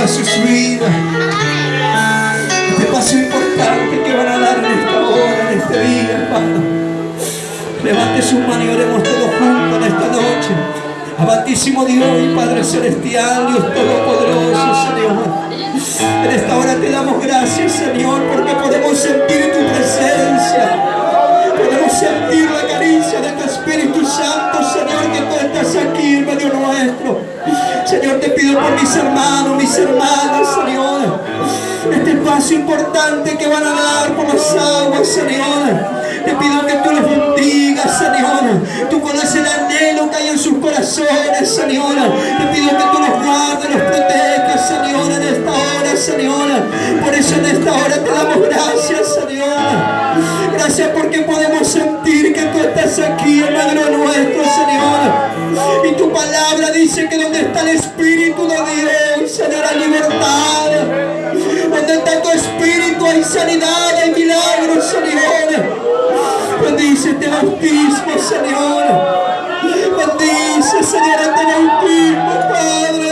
bendiga sus vidas. Este paso importante que van a dar en esta hora, en este día, hermano. Levante sus manos y oremos todos juntos en esta noche. Amantísimo Dios y Padre Celestial, Dios Todopoderoso, Señor. En esta hora te damos gracias, Señor, porque podemos sentir tu presencia. Podemos sentir la caricia de tu Espíritu Santo, Señor, que tú estás aquí en medio nuestro. Señor, te por mis hermanos, mis hermanas, Señor. Este paso importante que van a dar por las aguas, Señor. Te pido que tú los bendigas, Señor. Tú conoces el anhelo que hay en sus corazones, Señor. Te pido que tú los guardes, los protejas, Señor, en esta hora, Señor. Por eso en esta hora te damos dice que donde está el Espíritu de Dios, Señor, hay libertad. Donde está tu Espíritu hay sanidad, hay milagros, Señor. Bendice este bautismo, Señor. Bendice, Señor, este bautismo, Padre.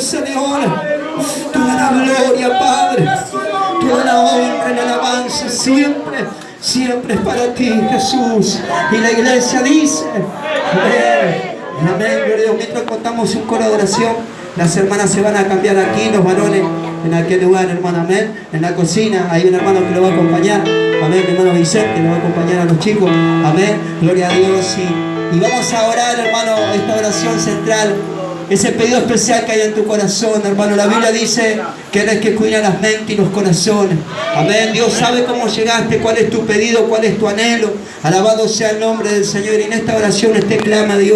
Señor. Toda la gloria, Padre. Toda la alabanza siempre, siempre es para ti, Jesús. Y la iglesia dice, amén. Amén, gloria Dios. Mientras contamos un coro de oración, las hermanas se van a cambiar aquí, los varones en aquel lugar, hermano, amén. En la cocina, hay un hermano que lo va a acompañar, amén, hermano Vicente, lo va a acompañar a los chicos, amén, gloria a Dios. Y, y vamos a orar, hermano, esta oración central, ese pedido especial que hay en tu corazón, hermano. La Biblia dice que eres que cuida las mentes y los corazones. Amén. Dios sabe cómo llegaste, cuál es tu pedido, cuál es tu anhelo. Alabado sea el nombre del Señor. Y en esta oración este clama Dios.